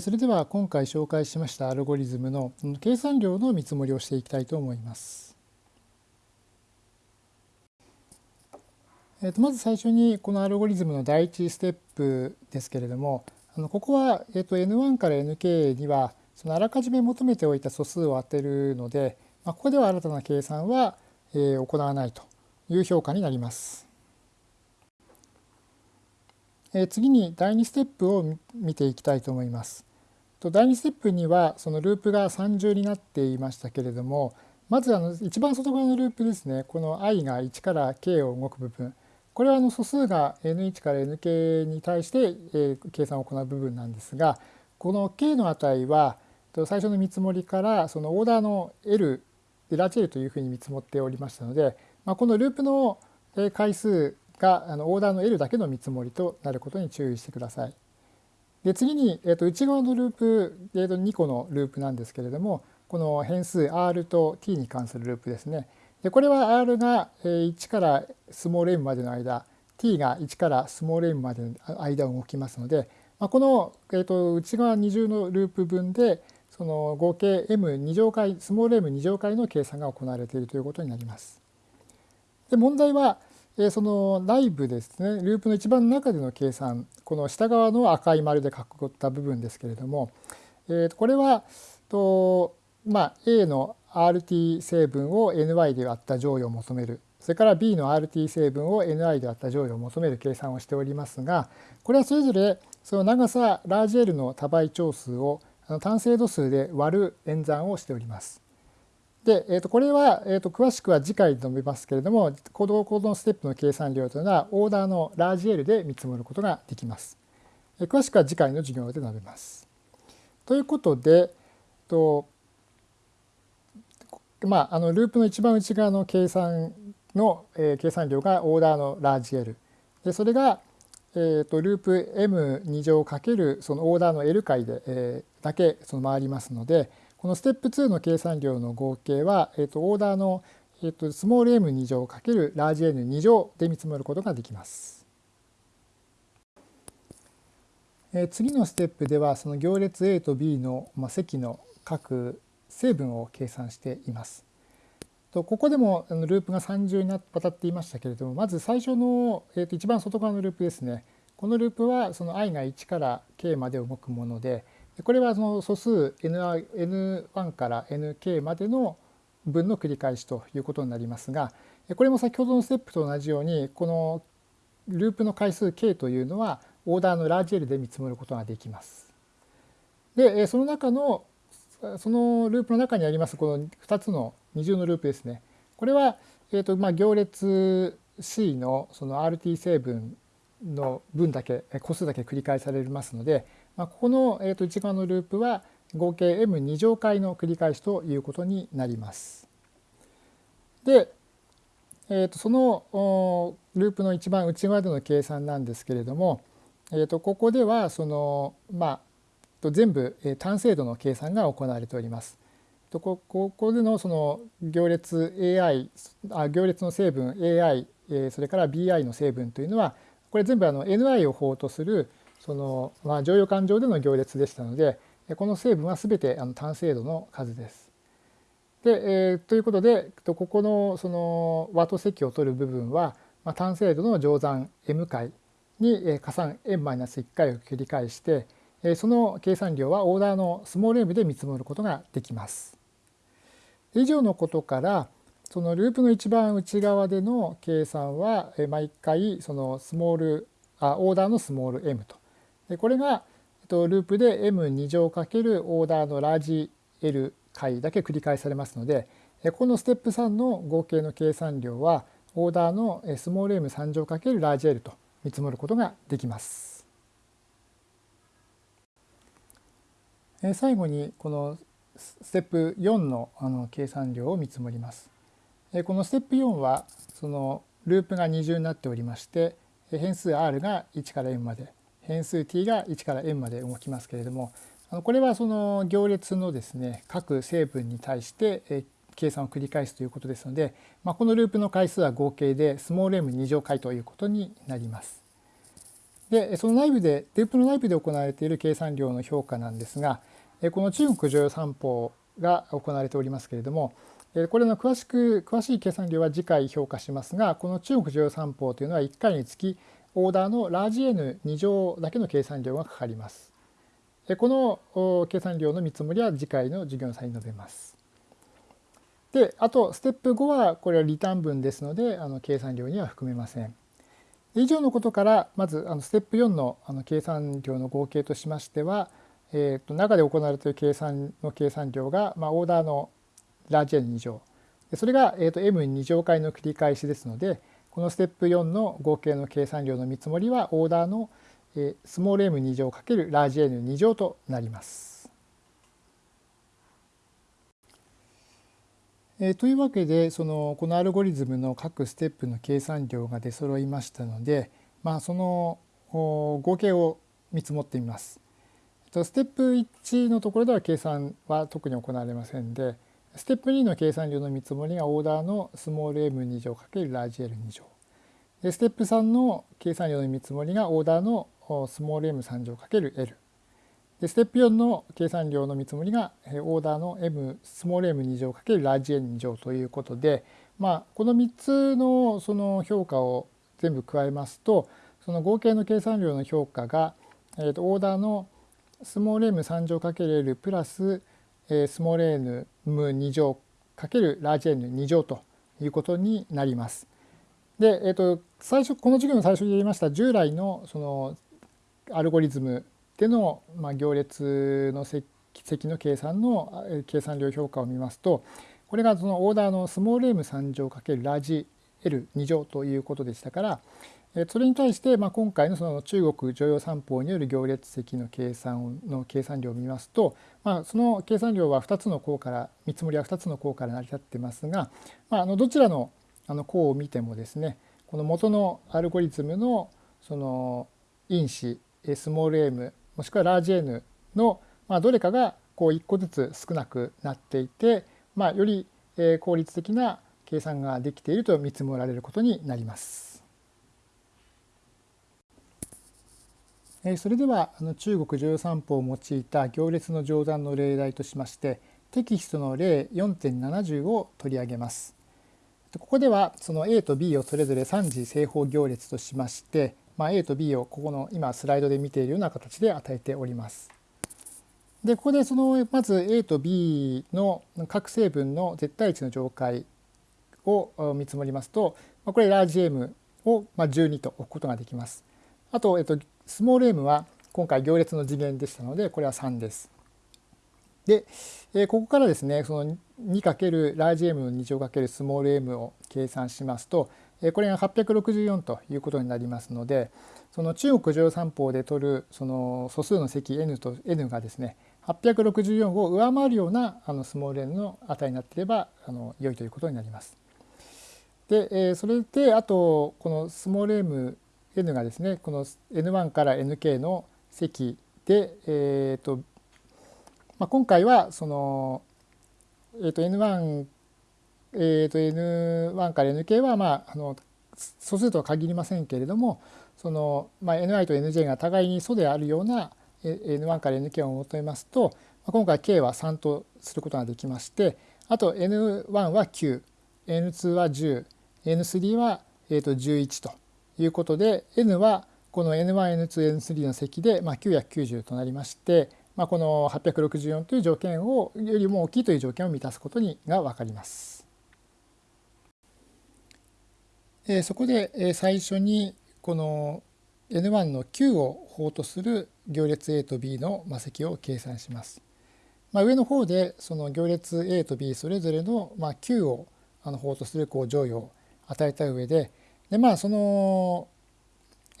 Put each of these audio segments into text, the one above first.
それでは今回紹介しましたアルゴリズムの計算量の見積もりをしていきたいと思います。えー、とまず最初にこのアルゴリズムの第一ステップですけれどもあのここはえと N1 から Nk にはそのあらかじめ求めておいた素数を当てるのでまここでは新たな計算はえ行わないという評価になります。え次に第2ステップを見ていきたいと思います。第2ステップにはそのループが3重になっていましたけれどもまずあの一番外側のループですねこの i が1から k を動く部分これはあの素数が n1 から nk に対して、計算を行う部分なんですがこの k の値は最初の見積もりからそのオーダーの L ラージ L というふうに見積もっておりましたので、まあ、このループの回数があのオーダーの L だけの見積もりとなることに注意してください。で次に、えー、と内側のループ、えー、と2個のループなんですけれどもこの変数 r と t に関するループですね。でこれは r が1からスモール m までの間 t が1からスモール m までの間を動きますので、まあ、この、えー、と内側二重のループ分でその合計 m2 乗回スモール m2 乗回の計算が行われているということになります。で問題はその内部ですねループの一番中での計算この下側の赤い丸で囲った部分ですけれども、えこれはと、まあ、A の RT 成分を NY で割った乗与を求めるそれから B の RT 成分を NI で割った乗与を求める計算をしておりますがこれはそれぞれその長さラージ L の多倍長数を単精度数で割る演算をしております。で、えー、とこれは、えー、と詳しくは次回で述べますけれども行動行動ステップの計算量というのはオーダーのラージ L で見積もることができます。え詳しくは次回の授業で述べます。ということで、とまあ、あのループの一番内側の計算の、えー、計算量がオーダーのラージ L でそれが、えー、とループ M2 乗かけるそのオーダーの L 回で、えー、だけその回りますので、このステップ2の計算量の合計は、えー、とオーダーの、えー、とスモール m2 乗×ラージ n2 乗で見積もることができます。え次のステップではその行列 A と B の、まあ、積の各成分を計算しています。とここでもループが3重にわたっていましたけれどもまず最初の、えー、と一番外側のループですねこのループはその i が1から k まで動くものでこれはその素数 n1 から nk までの分の繰り返しということになりますがこれも先ほどのステップと同じようにこのループの回数 k というのはオーダーのラージ L で見積もることができます。でその中のそのループの中にありますこの2つの二重のループですねこれは、えーとまあ、行列 C のその RT 成分の分だけ個数だけ繰り返されますのでまあ、ここの、えー、と内側のループは合計 m2 乗回の繰り返しということになります。で、えー、とそのループの一番内側での計算なんですけれども、えー、とここではそのまあ全部単精度の計算が行われております。ここでのその行列 AI あ行列の成分 AI それから BI の成分というのはこれ全部あの NI を法とするその、まあ、乗用感情での行列でしたのでこの成分は全てあの単精度の数です。でえー、ということでここのその和と積を取る部分は、まあ、単精度の乗算 m 回にえ加算 n-1 回を繰り返してえその計算量はオーダーのスモール m で見積もることができます。以上のことからそのループの一番内側での計算はえ毎回そのスモールあオーダーのスモール m とでこれがループで m2 乗×オーダーのラージ L 回だけ繰り返されますのでこのステップ3の合計の計算量はオーダーのスモール m3 乗×ラージ L と見積もることができます。最後にこのステップ4のあの計算量を見積もります。このステップ4はそのループが二重になっておりまして変数 r が1から m まで変数 t が1から n まで動きますけれどもこれはその行列のですね各成分に対して計算を繰り返すということですので、まあ、このループの回数は合計でスモール m2 乗回ということになります。でその内部でループの内部で行われている計算量の評価なんですがこの中国常用三法が行われておりますけれどもこれの詳しく詳しい計算量は次回評価しますがこの中国常用三法というのは1回につきオーダーのラージ N2 乗だけの計算量がかかります。この計算量の見積もりは次回の授業の際に述べます。であとステップ5はこれはリターン分ですのであの計算量には含めません。以上のことからまずあのステップ4のあの計算量の合計としましては、えー、と中で行われている計算の計算量が、まあ、オーダーのラージ N2 乗それが、えー、と M2 乗回の繰り返しですのでこのステップ4の合計の計算量の見積もりはオーダーのスモール m2 乗×ラージ n2 乗となります。えー、というわけでそのこのアルゴリズムの各ステップの計算量が出揃いましたので、まあ、その合計を見積もってみます。ステップ1のところでは計算は特に行われませんでステップ2の計算量の見積もりがオーダーのスモール m2 乗×ラージ L2 乗。でステップ3の計算量の見積もりがオーダーのスモール m3 乗 ×L。でステップ4の計算量の見積もりがオーダーの m スモール m2 乗×ラージ n 乗ということで、まあ、この3つのその評価を全部加えますとその合計の計算量の評価が、えー、とオーダーのスモール m3 乗 ×L プラススモール m2 乗×ラージ n2 乗ということになります。で、えー、と最初この授業の最初に言いました従来のそのアルゴリズムでの、まあ、行列の積の計算の計算量評価を見ますとこれがそのオーダーのスモール m3 乗×ラージ L2 乗ということでしたからそれに対して、まあ、今回のその中国常用三法による行列積の計算の計算量を見ますと、まあ、その計算量は2つの項から見積もりは2つの項から成り立ってますが、まあ、あのどちらのあの項を見てもですねこの元のアルゴリズムのその因子スモール m もしくはラージ n の、まあ、どれかがこう1個ずつ少なくなっていて、まあ、より効率的な計算ができていると見積もられることになります。それでは中国十三法を用いた行列の乗算の例題としましてテキストの例4.70を取り上げます。ここではその A と B をそれぞれ3次正方行列としましてまあ、A と B をここの今スライドで見ているような形で与えております。でここでそのまず A と B の各成分の絶対値の上階を見積もりますとこれラージ M を12と置くことができます。あと、えっと、スモール m は今回行列の次元でしたのでこれは3です。で、えここからですねその 2× ラージ M の2乗×スモール m を計算しますとえこれが864ということになりますのでその中国常三法で取るその素数の積 n と n がですね864を上回るようなあのスモール n の値になっていればあの良いということになります。で、えそれであとこのスモール m n がですねこの n1 から nk の積で、えーとまあ、今回はその、えー、と n1 えー、と N1 から Nk は、まあ、あの素数とは限りませんけれどもその、まあ、Ni と Nj が互いに素であるような N1 から Nk を求めますと今回 k は3とすることができましてあと N1 は 9N2 は 10N3 は、えー、と11と。いうことで N はこの N1N2N3 の積で、まあ、990となりまして、まあ、この864という条件をよりも大きいという条件を満たすことにが分かります。えそこで最初にこの n1 の9を法とする行列 A と B の魔石を計算します。まあ、上の方でその行列 A と B それぞれのまあ9をあの法とするこう乗与を与えた上ででまあその、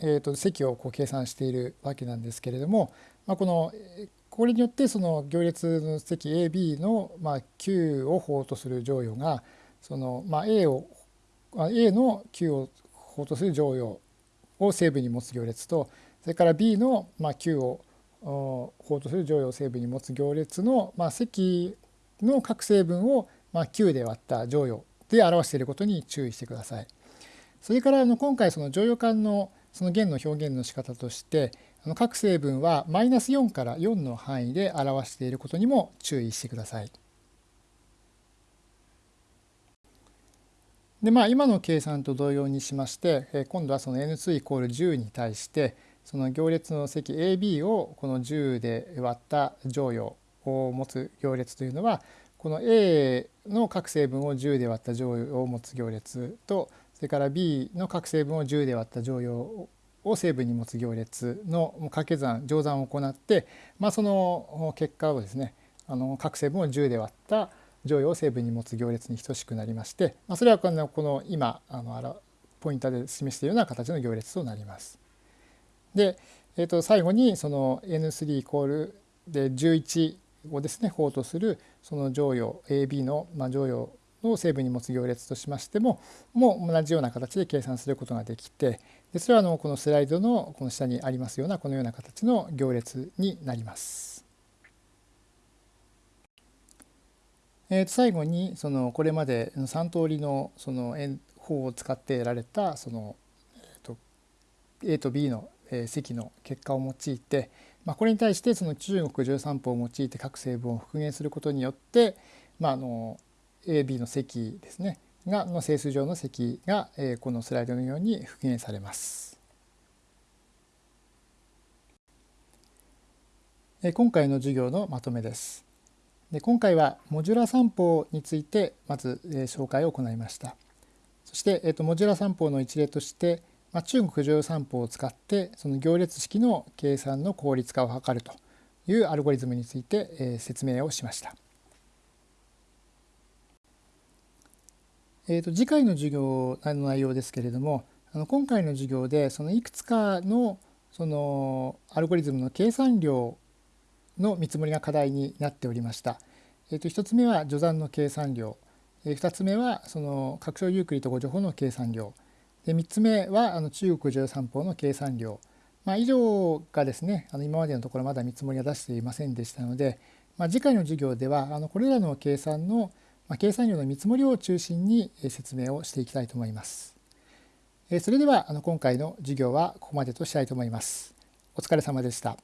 えー、と積をこう計算しているわけなんですけれども、まあ、このこれによってその行列の積 AB のまあ9を法とする乗与がそのまあ A を A の Q を法とする乗用を成分に持つ行列とそれから B のまあ Q を法とする乗用を成分に持つ行列のまあ積の各成分をまあ Q で割った乗用で表していることに注意してください。それからあの今回その乗用感のその弦の表現の仕方として各成分はマイナス4から4の範囲で表していることにも注意してください。でまあ今の計算と同様にしまして今度はその n2 イコール10に対してその行列の積 AB をこの10で割った乗与を持つ行列というのはこの A の各成分を10で割った乗与を持つ行列とそれから B の各成分を10で割った乗与を成分に持つ行列の掛け算乗算を行って、まあ、その結果をですねあの各成分を10で割った乗与を成分に持つ行列に等しくなりまして、まあ、それはこのこの今あのポインターで示しているような形の行列となります。で、えー、と最後にその N3 イコールで11をですね法とするその乗与 AB の、まあ、乗与の成分に持つ行列としましてももう同じような形で計算することができてでそれはあのこのスライドのこの下にありますようなこのような形の行列になります。えー、と最後にそのこれまでの3通りのその円法を使って得られたその、えー、と A と B の積の結果を用いて、まあ、これに対してその中国十三法を用いて各成分を復元することによって、まあ、あの AB の積ですねがの整数上の積が、えこのスライドのように復元されます。今回の授業のまとめです。で今回はモジュラ散法についてまず、え紹介を行いました。そして、えー、とモジュラ散法の一例として、まあ、中国乗散法を使ってその行列式の計算の効率化を図るというアルゴリズムについて、え説明をしました。えー、と次回の授業の内容ですけれどもあの今回の授業でそのいくつかのそのアルゴリズムの計算量の見積もりが課題になっておりました。えー、と1つ目は序算の計算量、え、2つ目はその拡張ユークリッド誤助法の計算量。で3つ目はあの中国十三法の計算量、まあ、以上がですねあの今までのところまだ見積もりは出していませんでしたので、まあ、次回の授業ではあのこれらの計算のまあ、計算量の見積もりを中心に説明をしていきたいと思います。それではあの今回の授業はここまでとしたいと思います。お疲れ様でした。